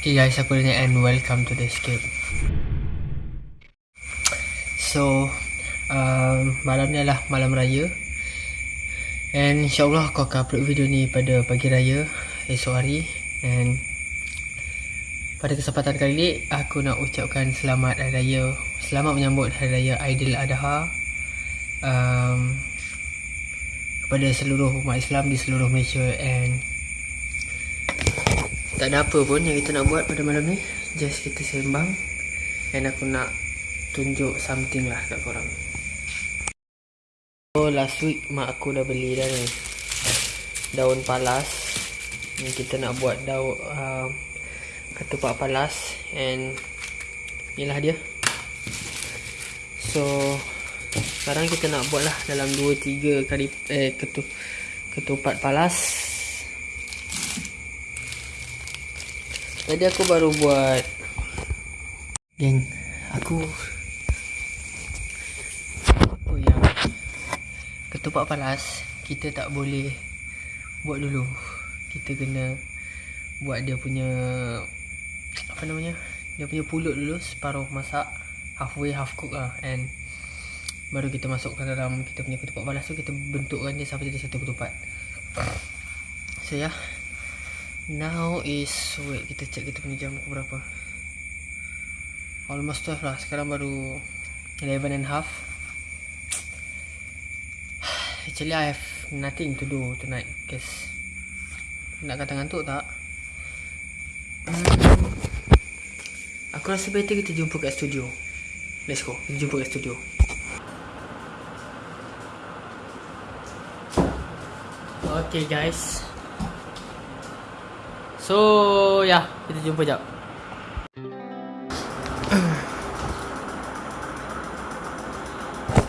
Okay guys, aku Daniel and welcome to the escape. So, um, malam ni adalah malam raya. And insyaAllah aku akan upload video ni pada pagi raya esok hari. And pada kesempatan kali ni, aku nak ucapkan selamat hari raya. Selamat menyambut hari raya Aidil Adha. Um, kepada seluruh umat Islam di seluruh Malaysia and tak ada apa pun yang kita nak buat pada malam ni. Just kita sembang and aku nak tunjuk something lah kat korang. So last week mak aku dah beli dah ni. Daun palas. Ni kita nak buat daun uh, ketupat palas and inilah dia. So sekarang kita nak buat lah dalam 2-3 kali eh, ketu, ketupat palas Tadi aku baru buat. Geng Aku Apa yang Ketupat palas Kita tak boleh Buat dulu. Kita kena Buat dia punya Apa namanya? Dia punya pulut dulu Separuh masak Halfway half cook lah And baru kita masukkan dalam kita punya ketupat balas tu kita bentukkan dia sampai jadi satu ketupat. So ya. yeah. Now is wait kita check kita punya jam berapa? Almost 12 lah sekarang baru 11 and half. Actually I have nothing to do tonight cause nak kata ngantuk tak? Hmm, aku rasa better kita jumpa kat studio. Let's go kita jumpa kat studio. Okay guys So ya yeah, kita jumpa jap.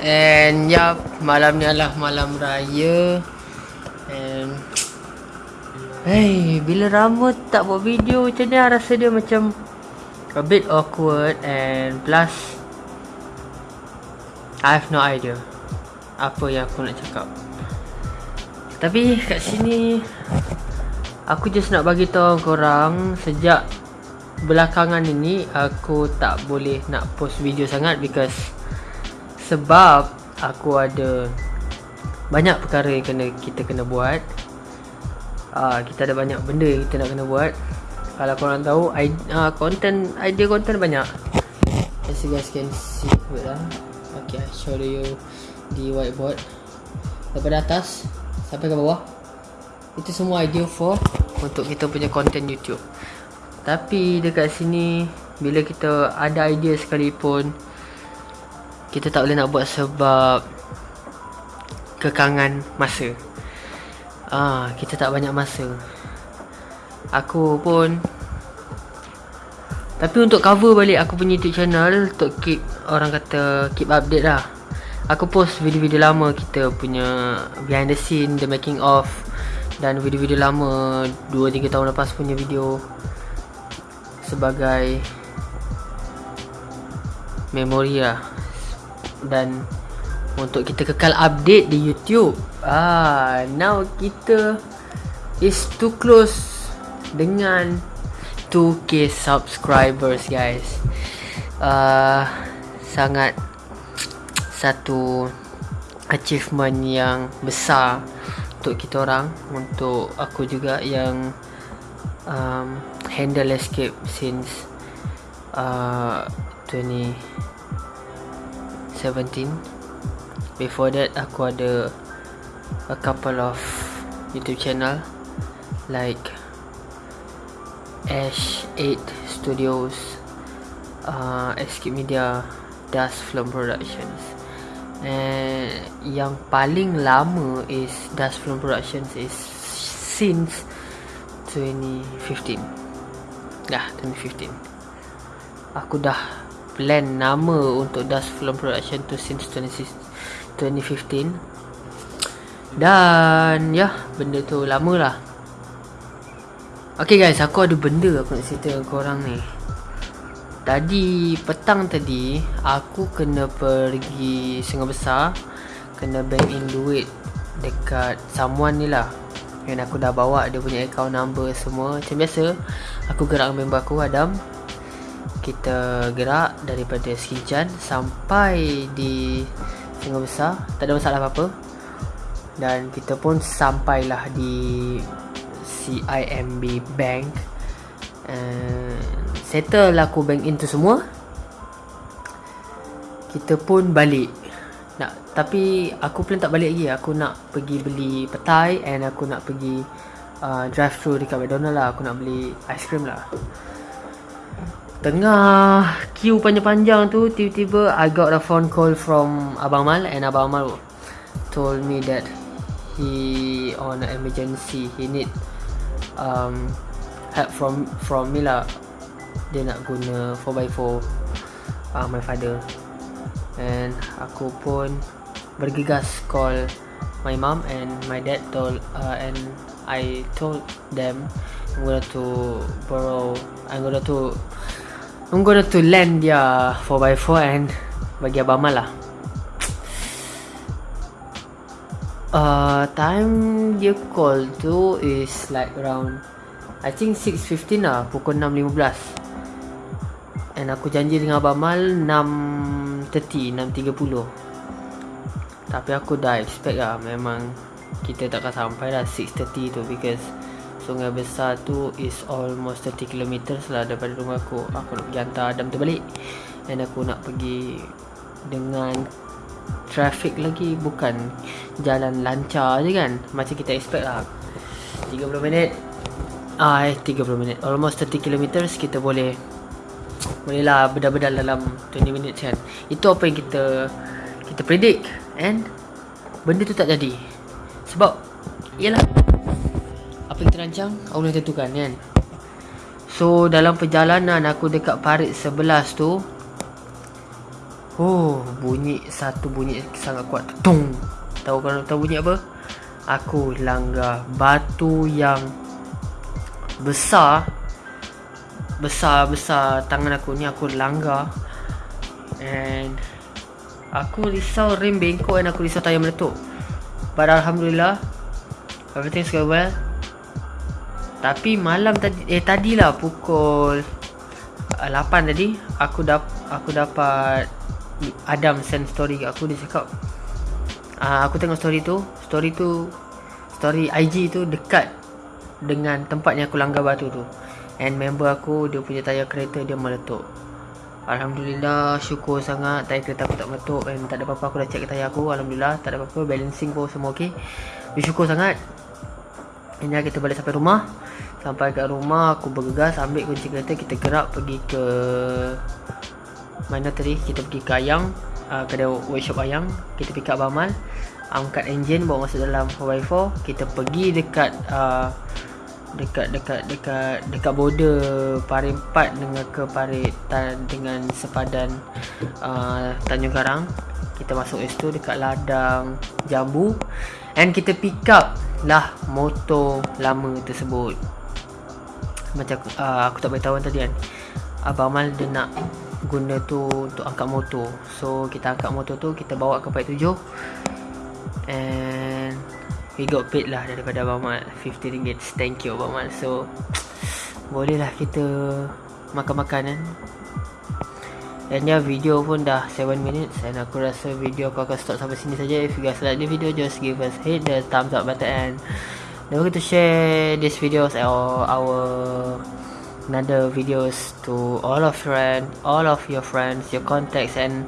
And ya yeah, malam ni adalah malam raya. And Hey bila Rama tak buat video macam ni rasa dia macam A bit awkward and plus I have no idea Apa yang aku nak cakap. Tapi kat sini Aku just nak bagi tahu korang Sejak Belakangan ini Aku tak boleh nak post video sangat Because Sebab Aku ada Banyak perkara yang kena kita kena buat. Uh, Kita ada banyak benda yang kita nak kena buat. Kalau korang tahu uh, Content Idea content banyak. As you guys can see lah Okay I show you The whiteboard. Daripada atas sampai ke bawah itu semua idea for untuk kita punya content YouTube. Tapi dekat sini bila kita ada idea sekalipun kita tak boleh nak buat sebab kekangan masa. Ah kita tak banyak masa. Aku pun tapi untuk cover balik aku punya YouTube channel untuk keep orang kata keep update lah. Aku post video-video lama kita punya behind the scene, the making of dan video-video lama 2-3 tahun lepas punya video sebagai memori lah. Dan untuk kita kekal update di YouTube ah now kita is too close dengan 2k subscribers guys. Uh, sangat satu achievement yang besar untuk kita orang untuk aku juga yang um, handle escape since uh, 2017 before that aku ada a couple of youtube channel like Ash 8 Studios uh, Escape Media Dust Film Productions And yang paling lama is Dust Film Productions is since 2015. Dah 2015. Aku dah plan nama untuk Dust Film Production tu since 2015. Dan ya, benda tu lama lah. Okay guys, aku ada benda aku nak cerita korang ni. Tadi petang tadi aku kena pergi Sungai Besar kena bank in duit dekat someone ni lah. Yang aku dah bawa dia punya account number semua. Macam biasa Aku gerak dengan member aku Adam Kita gerak daripada Skinchan Sampai di Sungai Besar Tak ada masalah apa-apa Dan kita pun sampailah di CIMB Bank uh, Settle lah aku bank in tu semua Kita pun balik. Nak Tapi aku plan tak balik lagi. Aku nak pergi beli petai And aku nak pergi uh, drive thru dekat McDonald lah. Aku nak beli ice cream lah. Tengah queue panjang-panjang tu Tiba-tiba I got a phone call from Abang Mal And Abang Mal told me that He on an emergency. He need um, help from from me lah Dia nak guna 4x4 uh, My father. And aku pun bergegas call my mom and my dad told uh, and I told them I'm going to borrow I'm going to I'm going to lend dia 4x4 and bagi abang mal lah. Uh, time dia call tu is like around I think 6.15 lah pukul 6.15 And aku janji dengan Abang Mal 6.30 6.30 Tapi aku dah expect lah Memang kita takkan sampai lah 6.30 tu Because Sungai Besar tu is almost 30 km lah daripada rumah aku. Aku nak pergi hantar Adam tu balik. And aku nak pergi Dengan Traffic lagi Bukan Jalan lancar je kan. Macam kita expect lah. 30 minit. Ah, eh, 30 minit. Almost 30 km kita boleh boleh lah bedal-bedal dalam 20 minit kan. Itu apa yang kita kita predict. And benda tu tak jadi. Sebab ialah apa yang terancang Allah tentukan kan. So dalam perjalanan aku dekat parit 11 tu oh bunyi satu bunyi sangat kuat. Tung! Tahu kan tahu bunyi apa? Aku langgar batu yang besar besar-besar tangan aku ni aku langgar. And aku risau rim bengkok dan aku risau tayar meletup. But Alhamdulillah everything's going well. Tapi malam tadi eh tadilah pukul 8 tadi aku dap aku dapat Adam send story kat aku. Dia cakap uh, aku tengok story tu story tu story IG tu dekat dengan tempat yang aku langgar batu tu And member aku Dia punya tayar kereta Dia meletup. Alhamdulillah Syukur sangat Tayar kereta aku tak meletup And tak ada apa-apa Aku dah check tayar aku. Alhamdulillah Tak ada apa-apa Balancing pun semua ok Bersyukur sangat. Ini kita balik sampai rumah. Sampai kat rumah Aku bergegas Ambil kunci kereta Kita gerak pergi ke Mana tadi? Kita pergi ke Ayang uh, Kedai workshop Ayang. Kita pick up Bamal Angkat enjin Bawa masuk dalam 4x4 Kita pergi dekat uh, dekat dekat dekat dekat border Parit 4 dengan ke Parit dengan sepadan uh, Tanjung Karang. Kita masuk situ dekat ladang jambu. And kita pick up lah motor lama tersebut. Macam uh, aku tak beritahu tadi kan. Abang Mal dia nak guna tu untuk angkat motor. So kita angkat motor tu kita bawa ke Parit 7 and we got paid lah daripada Abang Mat 50 ringgit. Thank you Abang Mat so boleh lah kita makan-makan kan? Dan ya video pun dah 7 minutes and aku rasa video aku akan stop sampai sini saja. If you guys like the video just give us hit the thumbs up button. And don't forget to share this videos or our another videos to all of friend all of your friends your contacts and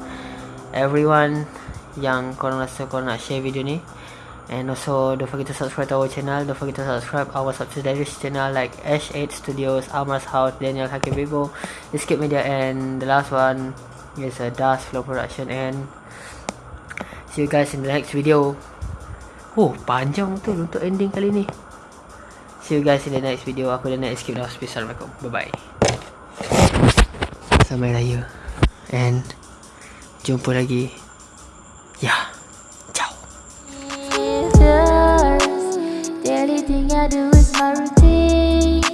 everyone yang korang rasa korang nak share video ni And also don't forget to subscribe to our channel Don't forget to subscribe our subsidiaries channel like H8 Studios, Almar's House, Daniel Hakim Bigo, Escape Media and the last one is a Dust Flow Production and see you guys in the next video. Oh, panjang tu untuk ending kali ni. See you guys in the next video. Aku dah nak escape dah. Assalamualaikum. Bye-bye. Sampai raya. And jumpa lagi